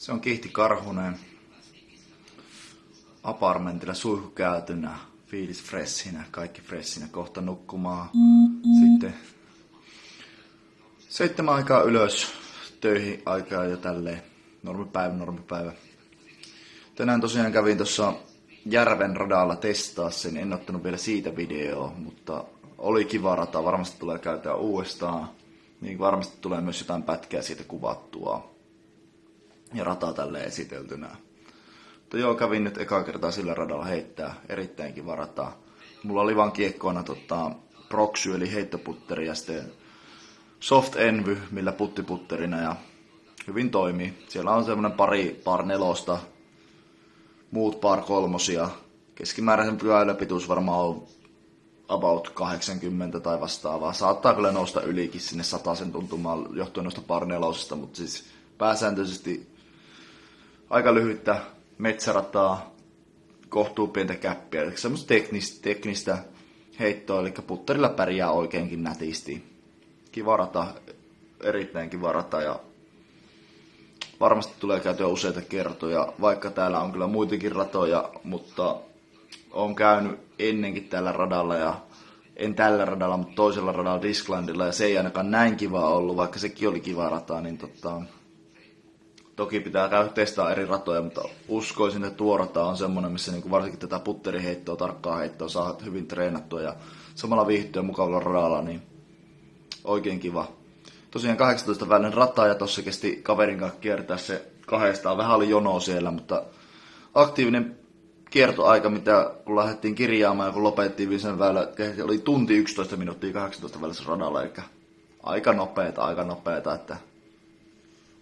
Se on Kihti Karhunen. Apartmentilla suihkukäytynä, fiilis freshinä, kaikki freshinä, kohta nukkumaan. Sitten seitsemän aikaa ylös, töihin aikaa jo tälleen. Normipäivä, normipäivä. Tänään tosiaan kävin tuossa Järven radalla testaa sen, en ottanut vielä siitä videoa, mutta oli kiva rata, varmasti tulee käyttää uudestaan. Niin varmasti tulee myös jotain pätkää siitä kuvattua ja rata tälle esiteltynä. Mutta joo, kävin nyt eka kertaa sillä radalla heittää, erittäin kiva rata. Mulla oli vaan kiekkoina tota, proxy eli heittoputteri ja sitten soft envy, millä puttiputterina ja hyvin toimii. Siellä on semmonen pari par nelosta, muut par kolmosia. Keskimääräisen pyöräilypituus varmaan on about 80 tai vastaavaa. Saattaa kyllä nousta ylikin sinne sen tuntumaan johtuen noista par nelosista, mutta siis pääsääntöisesti aika lyhyttä metsärataa, kohtuu pientä käppiä, eli semmoista teknistä, teknistä heittoa, eli putterilla pärjää oikeinkin nätisti. Kiva rata, erittäin kiva rata ja varmasti tulee käytyä useita kertoja, vaikka täällä on kyllä muitakin ratoja, mutta on käynyt ennenkin tällä radalla ja en tällä radalla, mutta toisella radalla Disclandilla ja se ei ainakaan näin kiva ollut, vaikka sekin oli kiva rata, niin tota, Toki pitää käydä testaa eri ratoja, mutta uskoisin, että tuo rata on semmoinen, missä niin varsinkin tätä putteriheittoa, tarkkaa heittoa saa hyvin treenattua ja samalla viihtyä mukavalla radalla, niin oikein kiva. Tosiaan 18 välinen rata ja tossa kesti kaverin kanssa kiertää se kahdestaan. Vähän oli jono siellä, mutta aktiivinen kiertoaika, mitä kun lähdettiin kirjaamaan ja kun lopettiin viisen väylä, oli tunti 11 minuuttia 18 välissä radalla, eli aika nopeeta, aika nopeeta, että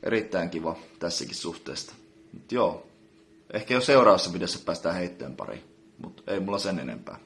erittäin kiva tässäkin suhteesta. Mut joo, ehkä jo seuraavassa videossa päästään heitteen pari, mutta ei mulla sen enempää.